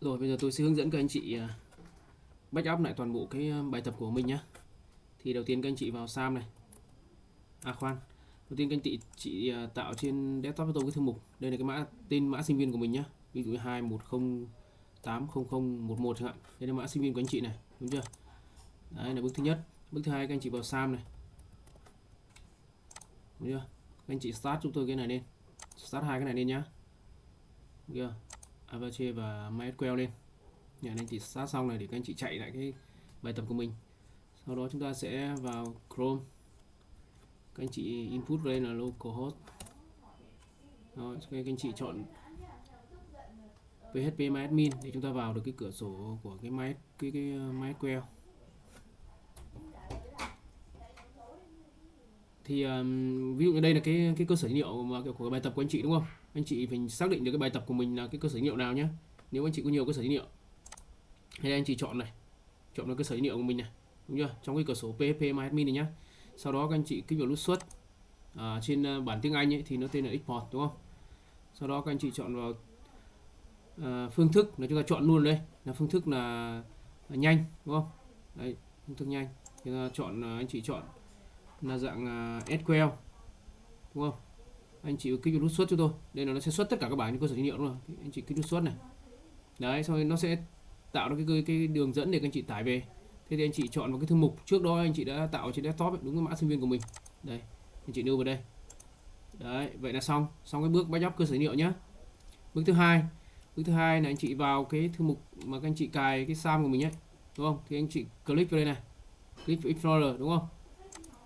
Rồi bây giờ tôi sẽ hướng dẫn các anh chị à, back up lại toàn bộ cái à, bài tập của mình nhé. Thì đầu tiên các anh chị vào SAM này. À khoan. Đầu tiên các anh chị chị à, tạo trên desktop cho tôi cái thư mục. Đây là cái mã tên mã sinh viên của mình nhé. Ví dụ 21080011 chẳng hạn. Đây là mã sinh viên của anh chị này, đúng chưa? Đấy là bước thứ nhất. Bước thứ hai các anh chị vào SAM này. Đúng chưa? Các anh chị start giúp tôi cái này lên. Start hai cái này lên nhá. Được chưa? Apache và MySQL lên. Nhà anh chị sát xong này để các anh chị chạy lại cái bài tập của mình. Sau đó chúng ta sẽ vào Chrome. Các anh chị input đây là localhost rồi các anh chị chọn PHP MyAdmin để chúng ta vào được cái cửa sổ của cái máy cái cái ờ, MySQL thì um, ví dụ như đây là cái cái cơ sở dữ liệu mà của bài tập của anh chị đúng không? Anh chị phải xác định được cái bài tập của mình là cái cơ sở dữ liệu nào nhé nếu anh chị có nhiều cơ sở dữ liệu. Hay anh chị chọn này. Chọn được cơ sở dữ liệu của mình này. Đúng chưa? Trong cái cửa sổ php myadmin này nhá. Sau đó các anh chị kích vào nút xuất. À, trên ờ, bản tiếng anh ấy, thì nó tên là export đúng không? Sau đó các anh chị chọn vào à, phương thức là chúng ta chọn luôn đây. Là phương thức là, là nhanh đúng không? Đấy phương thức nhanh. Chúng ta chọn ờ, anh chị chọn là dạng à, SQL đúng không? Anh chị kích vào nút xuất cho tôi. Đây là nó sẽ xuất tất cả các bài trên cơ sở dữ liệu luôn. anh chị kích nút xuất này. Đấy xong rồi nó sẽ tạo ra cái cái đường dẫn để các anh chị tải về. Thế thì anh chị chọn vào cái thư mục. Trước đó anh chị đã tạo trên desktop ấy, đúng cái mã sinh viên của mình. Đây anh chị đưa vào đây. Đấy vậy là xong. Xong cái bước backup cơ sở dữ liệu nhé bước thứ hai. Bước thứ hai là anh chị vào cái thư mục mà các anh chị cài cái sam của mình ấy đúng không? Thì anh chị click vào đây này. Click explorer đúng không?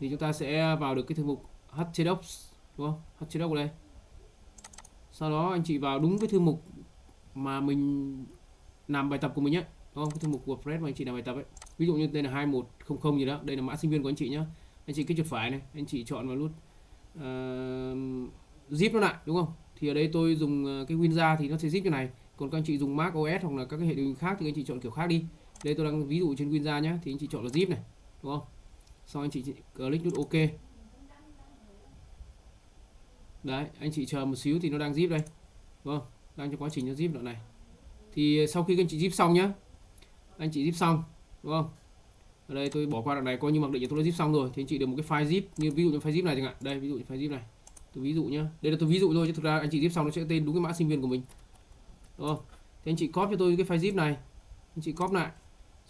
Thì chúng ta sẽ vào được cái thư mục htdocs đúng không? Htdocs ở đây sau đó anh chị vào đúng cái thư mục mà mình làm bài tập của mình nhé đúng không? Cái thư mục WordPress mà anh chị làm bài tập ấy. Ví dụ như đây là 2100 gì đó đây là mã sinh viên của anh chị nhá. Anh chị kích chuột phải này anh chị chọn vào nút uh, zip nó lại đúng không? Thì ở đây tôi dùng ờ, cái winrar thì nó sẽ zip như này. Còn các anh chị dùng Mac OS hoặc là các cái hệ điều hành khác thì anh chị chọn kiểu khác đi. Đây tôi đang ví dụ trên winrar nhé thì anh chị chọn là zip này đúng không? Sau anh chị click nút OK. Đấy anh chị chờ một xíu thì nó đang zip đây. Vâng, đang trong quá trình nó zip đoạn này. Thì ờ, sau khi các anh chị zip xong nhá anh chị zip xong đúng không? Ở đây tôi bỏ qua đoạn này coi như mặc định tôi đã zip xong rồi thì anh chị được một cái file zip như ví dụ như file zip này chẳng hạn. Đây ví dụ như file zip này. Tôi ví dụ nhá. Đây là tôi ví dụ thôi chứ thực ra anh chị zip xong nó sẽ tên đúng cái mã sinh viên của mình. Đúng không? Thì anh chị copy cho tôi cái file zip này. Anh chị copy lại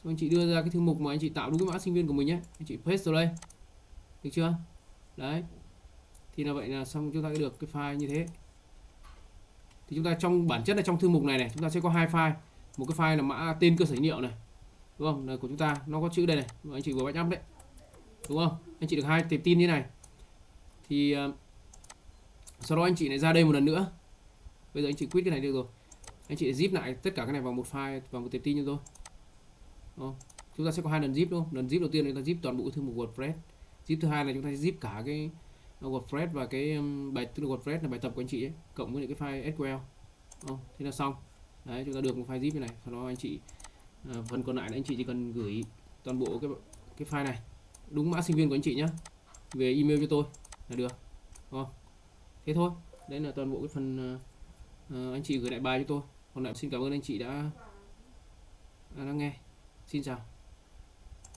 xong anh chị đưa ra cái thư mục mà anh chị tạo đúng cái mã sinh viên của mình nhé. Anh chị paste vào đây. Được chưa? Đấy. Thì là vậy là xong chúng ta được cái file như thế. Thì chúng ta trong bản chất là trong thư mục này này chúng ta sẽ có hai file. Một cái file là mã tên cơ sở dữ liệu này đúng không? Là của chúng ta nó có chữ đây này mà anh chị vừa backup đấy đúng không? Anh chị được hai tệp tin như này. Thì uh, sau đó anh chị lại ra đây một lần nữa. Bây giờ anh chị quit cái này được rồi. Anh chị zip lại tất cả cái này vào một file vào một tệp tin cho tôi không? chúng ta sẽ có hai lần zip đúng không? Lần zip đầu tiên chúng ta zip toàn bộ thư mục wordpress. Zip thứ hai là chúng ta zip cả cái ờ, WordPress và cái bài tức là WordPress là bài tập của anh chị ấy, cộng với những cái file SQL. Không? thế là xong. Đấy chúng ta được một file zip như này. Sau đó anh chị à, phần còn lại là anh chị chỉ cần gửi toàn bộ cái cái file này. Đúng mã sinh viên của anh chị nhé về email cho tôi là được. Không? thế thôi. Đấy là toàn bộ cái phần uh, anh chị gửi lại bài cho tôi. Còn lại xin cảm ơn anh chị đã đã lắng nghe. Xin chào